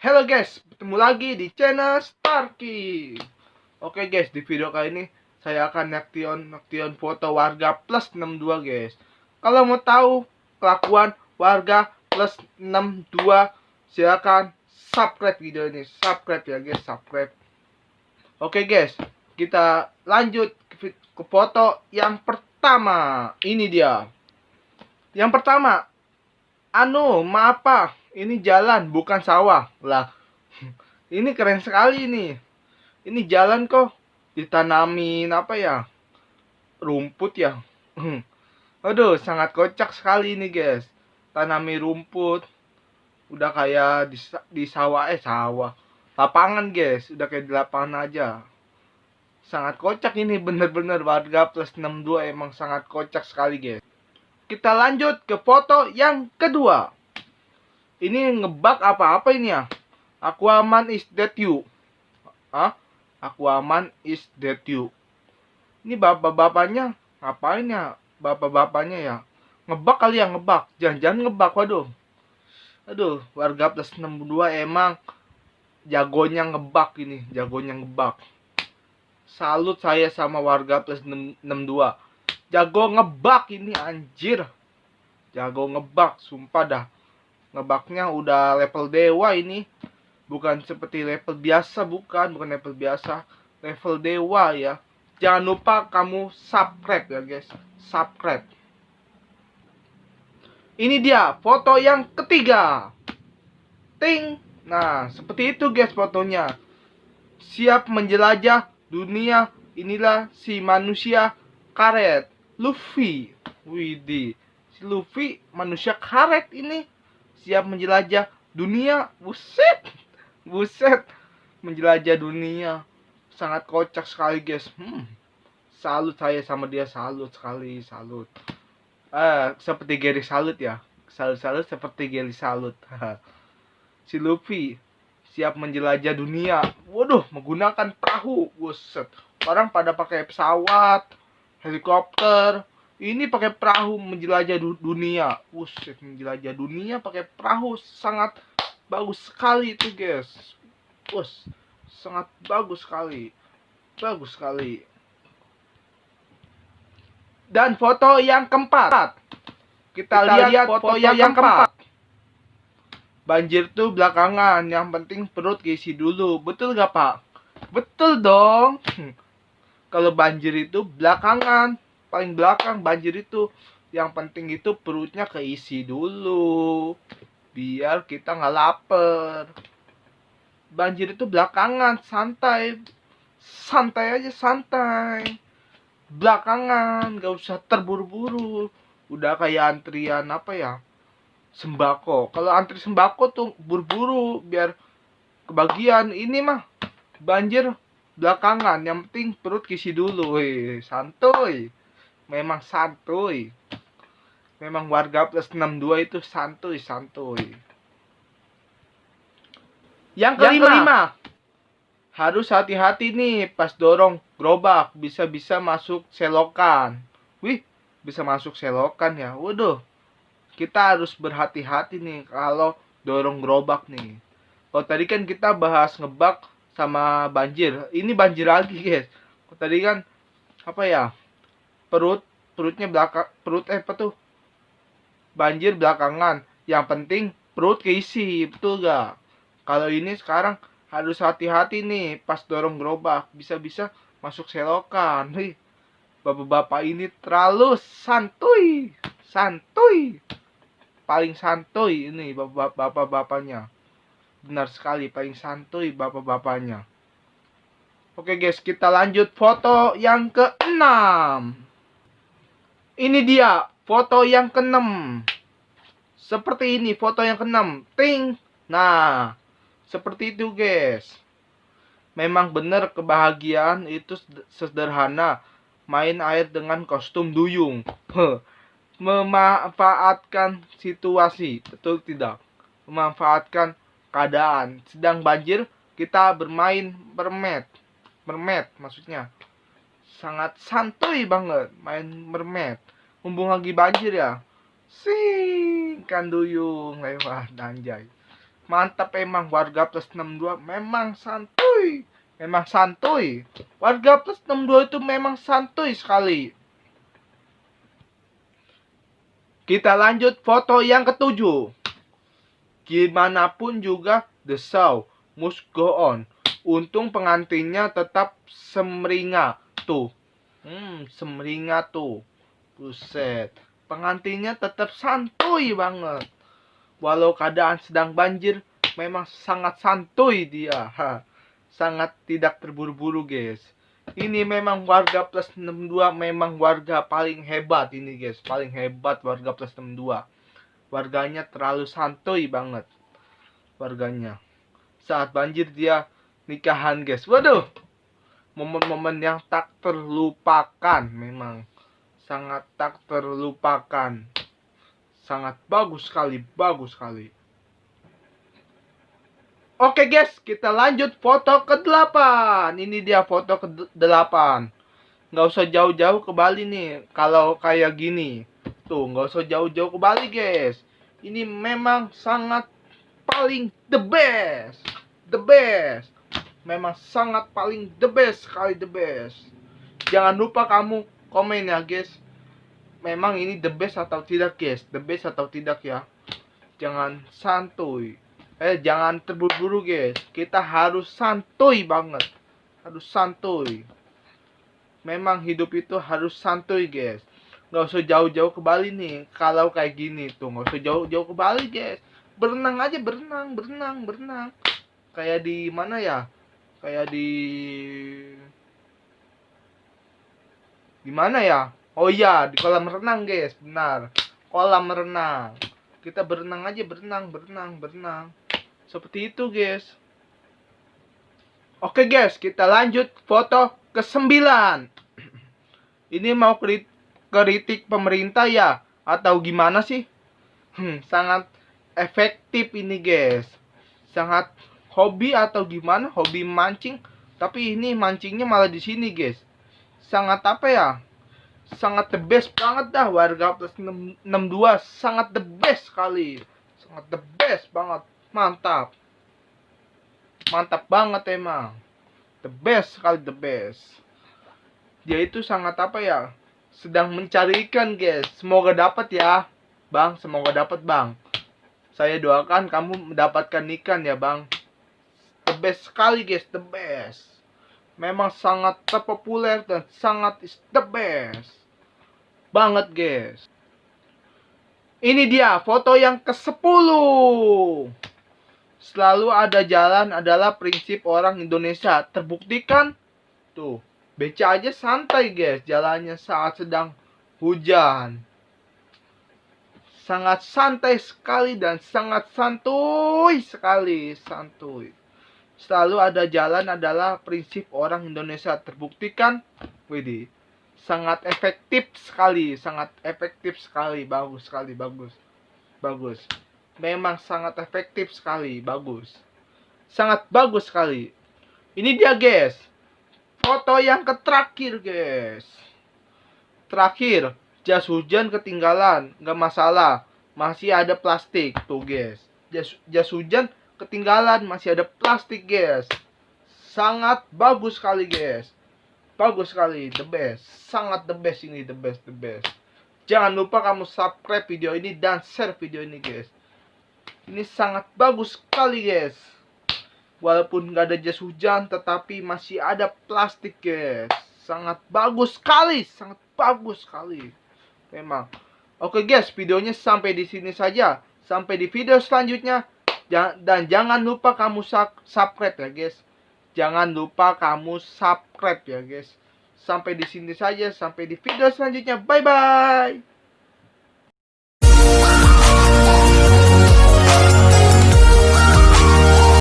Halo guys, bertemu lagi di channel Starky. Oke guys, di video kali ini saya akan naktion naktion foto warga plus 62 guys. Kalau mau tahu kelakuan warga plus 62, silakan subscribe video ini. Subscribe ya guys, subscribe. Oke guys, kita lanjut ke foto yang pertama. Ini dia. Yang pertama, anu, maaf pak, ini jalan bukan sawah. Lah ini keren sekali nih ini jalan kok. Ditanamin apa ya rumput ya. Aduh sangat kocak sekali ini guys. Tanami rumput. Udah kayak di, di sawah eh sawah. Lapangan guys. Udah kayak di lapangan aja. Sangat kocak ini bener-bener. Warga plus 62 emang sangat kocak sekali guys kita lanjut ke foto yang kedua ini ngebug apa-apa ini ya? Aquaman is dead you. Hah? Aquaman is dead you. Ini bapak-bapaknya ngapain ya? Bapak-bapaknya ya. Ngebug kali ya ngebug. Jangan-jangan ngebug waduh. Aduh, warga plus 62 emang jagonya ngebug ini, jagonya ngebug. Salut saya sama warga plus 62. Jago ngebug ini anjir. Jago ngebug, sumpah dah. Ngebaknya udah level dewa ini. Bukan seperti level biasa bukan. Bukan level biasa level dewa ya. Jangan lupa kamu subscribe ya guys. Subscribe. Ini dia foto yang ketiga. Ting. Nah seperti itu guys fotonya. Siap menjelajah dunia. Inilah si manusia karet Luffy. Widih. Si Luffy manusia karet ini. Siap menjelajah dunia. Buset. Buset. Menjelajah dunia. Sangat kocak sekali guys. Hmm. salut saya sama dia. Salut sekali. Salut. Ah seperti Gary salut ya. Salut salut seperti Gary salut. Si Luffy siap menjelajah dunia. Waduh menggunakan perahu. Buset. Orang pada pakai pesawat helikopter ini pakai perahu menjelajah dunia. Buset, menjelajah dunia pakai perahu sangat bagus sekali itu, guys. Bos, sangat bagus sekali. Bagus sekali. Dan foto yang keempat. Kita, Kita lihat, lihat foto, foto yang, yang keempat. Banjir tuh belakangan, yang penting perut keisi dulu. Betul gak, Pak? Betul dong. Kalau banjir itu belakangan, paling belakang banjir itu. Yang penting itu perutnya keisi dulu biar kita nggak lapar. Banjir itu belakangan santai. Santai aja santai. Belakangan gak usah terburu-buru. Udah kayak antrian apa ya sembako. Kalau antri sembako tuh buru-buru biar kebagian. Ini mah banjir belakangan yang penting perut kisi dulu weh. Santuy. Memang santuy. Memang warga plus 62 itu santuy santuy. Yang kelima, yang kelima. Harus hati-hati nih pas dorong gerobak bisa-bisa masuk selokan. Wih bisa masuk selokan ya. Waduh. Kita harus berhati-hati nih kalau dorong gerobak nih. Kalau tadi kan kita bahas ngebak sama banjir. Ini banjir lagi guys. Tadi kan apa ya perut perutnya belakang perut eh apa tuh? Banjir belakangan. Yang penting perut keisi betul gak kalau ini sekarang harus hati-hati nih pas dorong gerobak. Bisa-bisa masuk selokan. Nih bapak-bapak ini terlalu santuy. Santuy. Paling santuy ini bapak-bapaknya benar sekali paling santuy bapak-bapaknya Oke guys, kita lanjut foto yang keenam. Ini dia foto yang keenam. Seperti ini foto yang keenam. Ting. Nah, seperti itu guys. Memang benar kebahagiaan itu sederhana. Main air dengan kostum duyung. Memanfaatkan situasi. Betul tidak? Memanfaatkan keadaan. Sedang banjir, kita bermain mermaid. Mermaid maksudnya. Sangat santuy banget main mermaid mumpung lagi banjir ya. Sing kan duyung lewat anjay. Mantap emang warga plus 62 memang santuy. Memang santuy. Warga plus 62 itu memang santuy sekali. Kita lanjut foto yang ketujuh gimana pun juga the show must go on. Untung pengantinnya tetap semringa tuh. Hmm semringa tuh. Buset. Pengantinnya tetap santuy banget. Walau keadaan sedang banjir memang sangat santuy dia. Ha. sangat tidak terburu-buru guys. Ini memang warga plus 62 memang warga paling hebat ini guys. Paling hebat warga plus 62 warganya terlalu santuy banget warganya saat banjir dia nikahan guys waduh momen-momen yang tak terlupakan memang sangat tak terlupakan sangat bagus sekali, bagus sekali. Oke guys, kita lanjut foto ke-8. Ini dia foto ke-8. Nggak usah jauh-jauh ke Bali nih. Kalau kayak gini. Tuh, nggak usah jauh-jauh ke Bali guys. Ini memang sangat paling the best. The best. Memang sangat paling the best sekali the best. Jangan lupa kamu komen ya guys memang ini the best atau tidak guys the best atau tidak ya jangan santuy eh jangan terburu-buru guys kita harus santuy banget harus santuy memang hidup itu harus santuy guys nggak usah jauh-jauh ke Bali nih kalau kayak gini tuh nggak usah jauh-jauh ke Bali guys berenang aja berenang berenang berenang kayak di mana ya kayak di di mana ya Oh iya, di kolam renang, guys. Benar. Kolam renang. Kita berenang aja, berenang, berenang, berenang. Seperti itu, guys. Oke, guys. Kita lanjut foto ke-9. Ini mau kritik pemerintah ya? Atau gimana sih? Hmm, sangat efektif ini, guys. Sangat hobi atau gimana? Hobi mancing. Tapi ini mancingnya malah di sini, guys. Sangat apa ya? sangat the best banget dah warga plus 62 sangat the best sekali sangat the best banget mantap mantap banget emang the best sekali the best dia itu sangat apa ya sedang mencari ikan guys. Semoga dapat ya bang. Semoga dapat bang. Saya doakan kamu mendapatkan ikan ya bang. The best sekali guys. The best. Memang sangat terpopuler dan sangat is the best banget guys. Ini dia foto yang ke-10 selalu ada jalan adalah prinsip orang Indonesia. Terbuktikan. Tuh beca aja santai guys. Jalannya saat sedang hujan. Sangat santai sekali dan sangat santuy sekali. Santuy. Selalu ada jalan adalah prinsip orang Indonesia. Terbuktikan Widih sangat efektif sekali sangat efektif sekali. Bagus sekali bagus. Bagus. Memang sangat efektif sekali bagus. Sangat bagus sekali. Ini dia guys foto yang terakhir guys. Terakhir jas hujan ketinggalan nggak masalah. Masih ada plastik tuh guys. Jas, jas hujan ketinggalan masih ada plastik guys. Sangat bagus sekali guys. Bagus sekali the best. Sangat the best ini the best the best. Jangan lupa kamu subscribe video ini dan share video ini guys. Ini sangat bagus sekali guys walaupun nggak ada jas hujan tetapi masih ada plastik guys sangat bagus sekali sangat bagus sekali memang oke guys videonya sampai di sini saja sampai di video selanjutnya dan jangan lupa kamu subscribe ya guys Jangan lupa kamu subscribe ya guys. Sampai di sini saja, sampai di video selanjutnya. Bye bye.